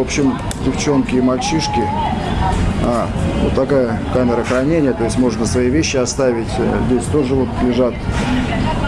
В общем, девчонки и мальчишки. А, вот такая камера хранения, то есть можно свои вещи оставить. Э, Здесь тоже вот лежат.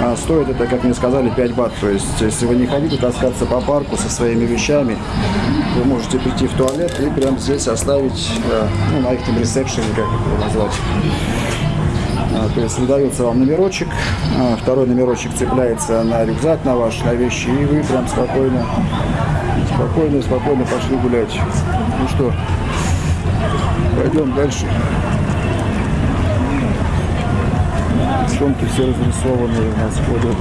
А стоит это, как мне сказали, 5 бат. То есть, если вы не хотите таскаться по парку со своими вещами, вы можете прийти в туалет и прямо здесь оставить, э, ну, на их там ресепшене, как это назвать. А, То есть выдается вам номерочек, а, второй номерочек цепляется на рюкзак, на ваш, на вещи, и вы прям спокойно, спокойно, спокойно пошли гулять. Ну что, пойдем дальше. Девчонки все разрисованные у нас ходят.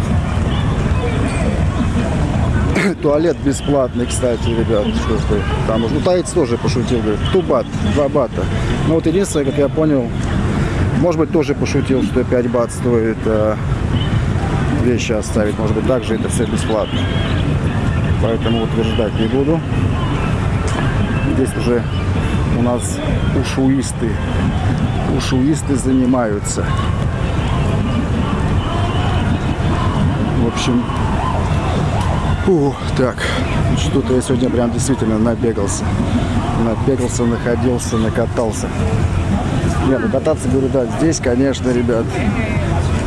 Туалет бесплатный, кстати, ребят. Что ты, там уже, ну, таец тоже пошутил, говорит, кто бат, два бата. Ну вот единственное, как я понял, может быть, тоже пошутил, что 5 бат стоит э, вещи оставить. Может быть, также это все бесплатно. Поэтому утверждать не буду. Здесь уже у нас ушуисты. Ушуисты занимаются. В общем, фу, так, что-то я сегодня прям действительно набегался. Набегался, находился, накатался. Нет, ну кататься, говорю, да, здесь, конечно, ребят,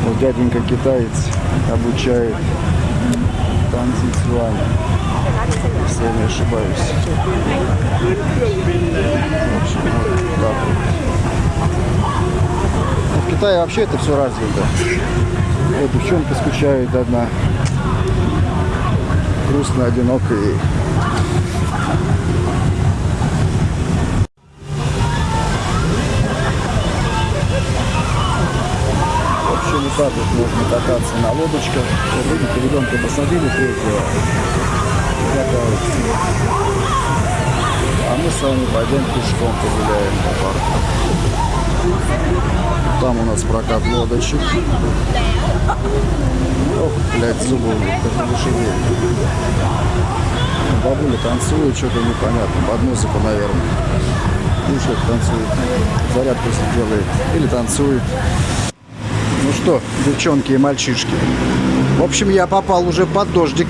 вот дяденька китаец обучает танцевать с вами, если я не ошибаюсь. В В Китае вообще это все развито. Вот девчонка скучает одна. Грустно, одиноко ей. В общем, вот так вот можно кататься на лодочках. Видите, ребенка посадили третьего. А мы с вами пойдем пешком погуляем по парку. Там у нас прокат лодочек. Ох, блядь, зубы как лошадей. Бабуля танцует, что-то непонятно. Под музыку, наверное. Ну что танцует. Зарядку делает. Или танцует. Ну что, девчонки и мальчишки. В общем, я попал уже под дождик.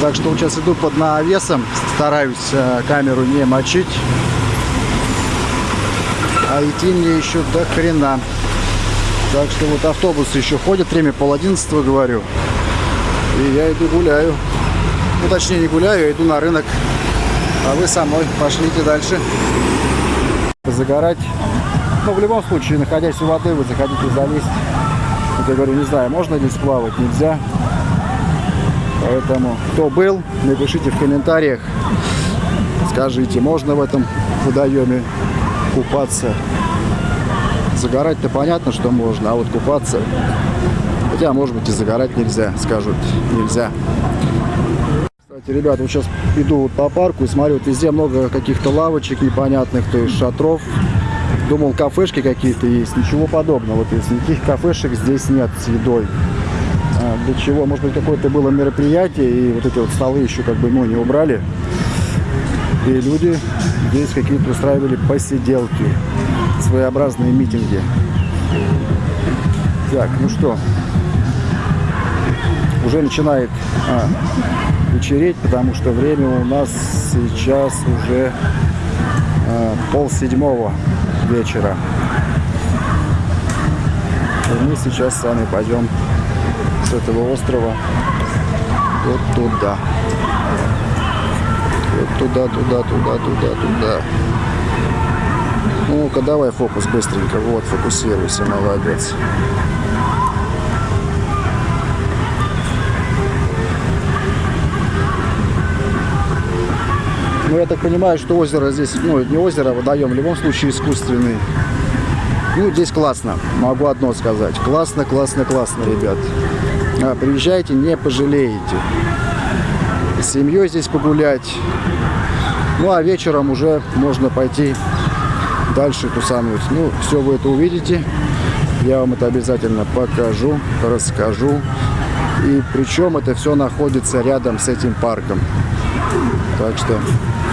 Так что сейчас иду под навесом. Стараюсь э, камеру не мочить. А идти мне еще до хрена. Так что вот автобусы еще ходят. Время пол одиннадцатого, говорю. И я иду гуляю. Ну, точнее, не гуляю, я иду на рынок. А вы со мной пошлите дальше. Загорать. Но в любом случае, находясь у воды, вы захотите залезть. Я говорю, не знаю, можно здесь плавать, нельзя. Поэтому, кто был, напишите в комментариях. Скажите, можно в этом водоеме купаться. Загорать-то понятно, что можно, а вот купаться... Хотя, может быть, и загорать нельзя, скажут, нельзя. Кстати, ребята, вот сейчас иду вот по парку и смотрю, вот везде много каких-то лавочек непонятных, то есть шатров. Думал, кафешки какие-то есть, ничего подобного. То есть никаких кафешек здесь нет с едой. А, для чего? Может быть, какое-то было мероприятие, и вот эти вот столы еще как бы, ну, не убрали. И люди здесь какие-то устраивали посиделки, своеобразные митинги. Так, ну что, уже начинает а, вечереть, потому что время у нас сейчас уже а, пол седьмого вечера. И мы сейчас с вами пойдем с этого острова вот туда. Вот туда, туда, туда, туда, туда. Ну-ка, давай фокус быстренько. Вот, фокусируйся, молодец. Ну, я так понимаю, что озеро здесь, ну, не озеро, а водоем, в любом случае искусственный. Ну, здесь классно, могу одно сказать. Классно, классно, классно, ребят. А, приезжайте, не пожалеете. С семьей здесь погулять. Ну, а вечером уже можно пойти дальше тусануть. Ну, все вы это увидите. Я вам это обязательно покажу, расскажу. И причем это все находится рядом с этим парком. Так что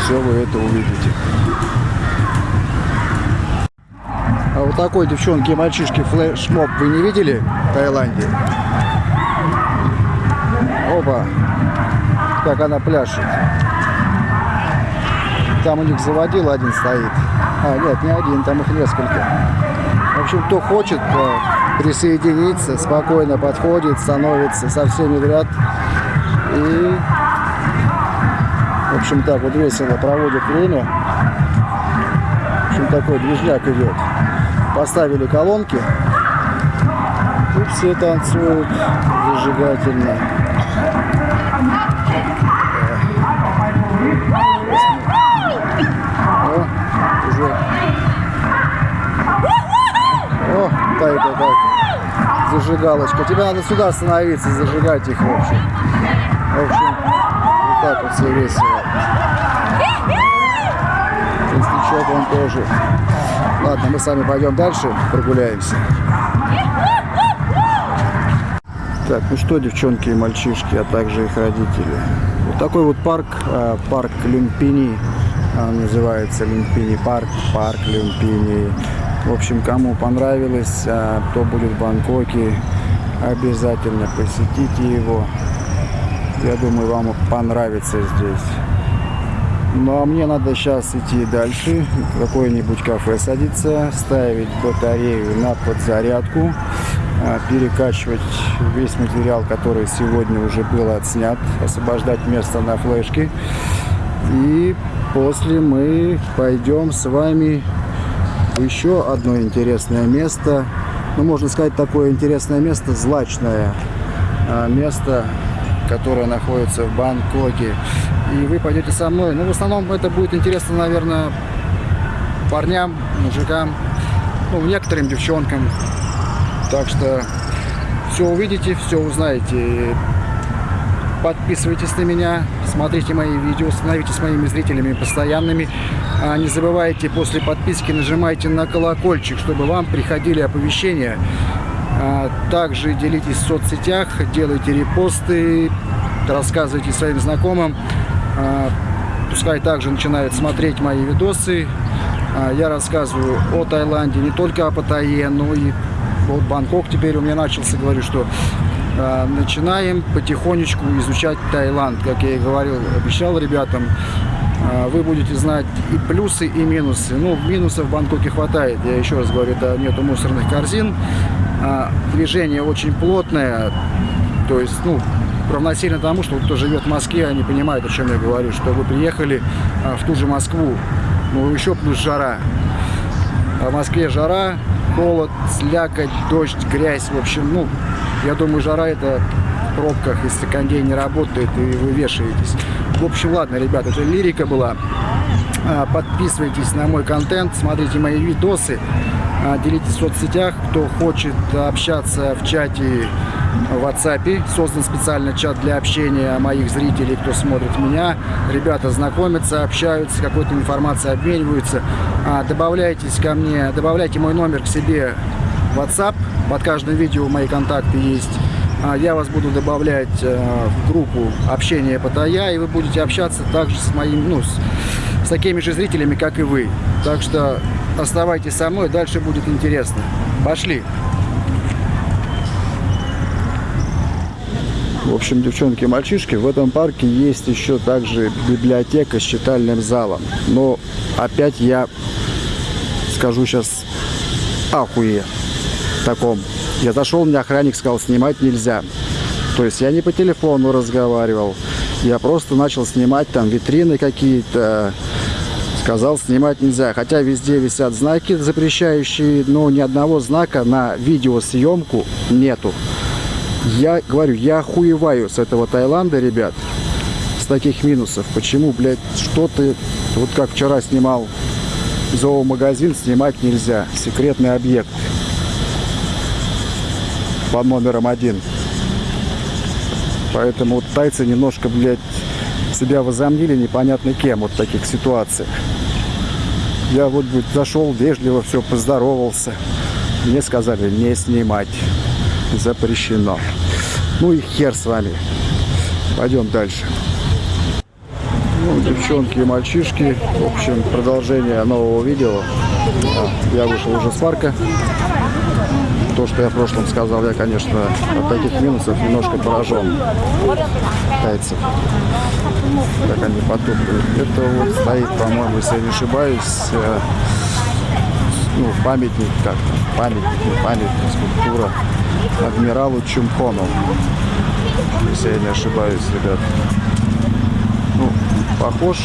все вы это увидите. А вот такой девчонки и мальчишки флешмоб вы не видели в Таиланде? Опа! Как она пляшет. Там у них заводил один стоит. А, нет, не один, там их несколько. В общем, кто хочет присоединиться, спокойно подходит, становится со всеми ряд. И, в общем, так вот весело проводит время. В общем, такой движняк идет. Поставили колонки. И все танцуют зажигательно. О, уже. О, так. Зажигалочка. Тебе надо сюда остановиться, зажигать их, в общем. В общем, вот так вот все весело. Костячок он тоже. Ладно, мы с вами пойдем дальше, прогуляемся. Так, ну что, девчонки и мальчишки, а также их родители. Вот такой вот парк, а, парк Люмпини, а, называется Люмпини парк, парк Люмпини. В общем, кому понравилось, а, кто будет в Бангкоке, обязательно посетите его. Я думаю, вам понравится здесь. Ну а мне надо сейчас идти дальше, в какое-нибудь кафе садиться, ставить батарею на подзарядку, а, перекачивать весь материал, который сегодня уже был отснят, освобождать место на флешке. И после мы пойдем с вами в еще одно интересное место. Ну, можно сказать, такое интересное место, злачное а, место, которое находится в Бангкоке. И вы пойдете со мной. Ну, в основном это будет интересно, наверное, парням, мужикам, ну, некоторым девчонкам. Так что все увидите, все узнаете. Подписывайтесь на меня, смотрите мои видео, становитесь моими зрителями постоянными. А не забывайте после подписки нажимайте на колокольчик, чтобы вам приходили оповещения. А также делитесь в соцсетях, делайте репосты, рассказывайте своим знакомым. А, пускай также начинают смотреть мои видосы. А, я рассказываю о Таиланде, не только о Паттайе, но и вот Бангкок теперь у меня начался, говорю, что а, начинаем потихонечку изучать Таиланд. Как я и говорил, обещал ребятам, вы будете знать и плюсы, и минусы. Ну, минусов в Бангкоке хватает. Я еще раз говорю, это нету мусорных корзин. Движение очень плотное. То есть, ну, равносильно тому, что кто живет в Москве, они понимают, о чем я говорю, что вы приехали а, в ту же Москву, ну еще плюс жара. А в Москве жара, холод, слякоть, дождь, грязь, в общем, ну, я думаю, жара это в пробках, если кондей не работает и вы вешаетесь. В общем, ладно, ребята, это лирика была. А, подписывайтесь на мой контент, смотрите мои видосы, делитесь в соцсетях. Кто хочет общаться в чате в WhatsApp. Создан специально чат для общения моих зрителей, кто смотрит меня. Ребята знакомятся, общаются, какой-то информацией обмениваются. А, добавляйтесь ко мне, добавляйте мой номер к себе в WhatsApp. Под каждым видео мои контакты есть. А, я вас буду добавлять э, в группу общения Паттайя, и вы будете общаться также с моим, ну, с, с такими же зрителями, как и вы. Так что оставайтесь со мной, дальше будет интересно. Пошли! В общем, девчонки мальчишки, в этом парке есть еще также библиотека с читальным залом. Но опять я скажу сейчас ахуе таком. Я зашел, мне охранник сказал, снимать нельзя. То есть я не по телефону разговаривал. Я просто начал снимать там витрины какие-то. Сказал, снимать нельзя. Хотя везде висят знаки запрещающие, но ни одного знака на видеосъемку нету. Я говорю, я охуеваю с этого Таиланда, ребят, с таких минусов. Почему, блядь, что ты, вот как вчера снимал зоомагазин, снимать нельзя. Секретный объект по номерам один. Поэтому вот тайцы немножко, блядь, себя возомнили непонятно кем вот в таких ситуациях. Я вот зашел вежливо, все поздоровался. Мне сказали не снимать запрещено. Ну и хер с вами. Пойдем дальше. Ну, девчонки и мальчишки. В общем, продолжение нового видео. Я вышел уже с парка. то, что я в прошлом сказал, я, конечно, от таких минусов немножко поражен китайцев. Как они потупливают. Это вот стоит, по-моему, если я не ошибаюсь, э, ну, памятник, как там, памятник, памятник, скульптура адмиралу Чумхону. Если я не ошибаюсь, ребят. Ну, похож.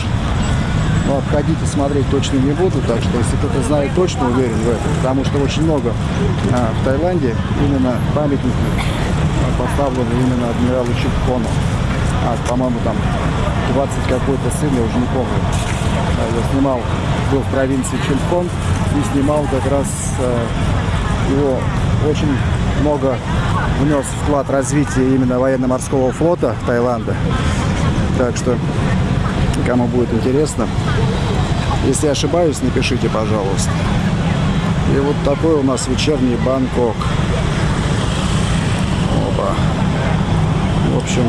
Но обходить и смотреть точно не буду, так что если кто-то знает точно, уверен в этом, потому что очень много а, в Таиланде именно памятников а, поставлены именно адмиралу Чумхону. А, по-моему, там 20 какой-то сын, я уже не помню. А, Я снимал, был в провинции Чемхон и снимал как раз э, его очень много внес вклад в развитие именно военно-морского флота Таиланда. Так что, кому будет интересно, если ошибаюсь, напишите, пожалуйста. И вот такой у нас вечерний Бангкок. Опа. В общем,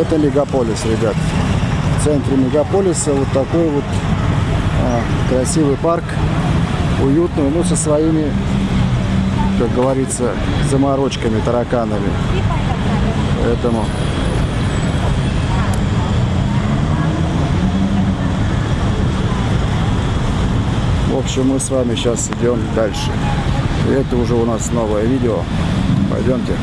это мегаполис, ребят. В центре мегаполиса вот такой вот а, красивый парк, уютный, ну, со своими, как говорится, заморочками, тараканами. Поэтому В общем, мы с вами сейчас идем дальше. И это уже у нас новое видео. Пойдемте.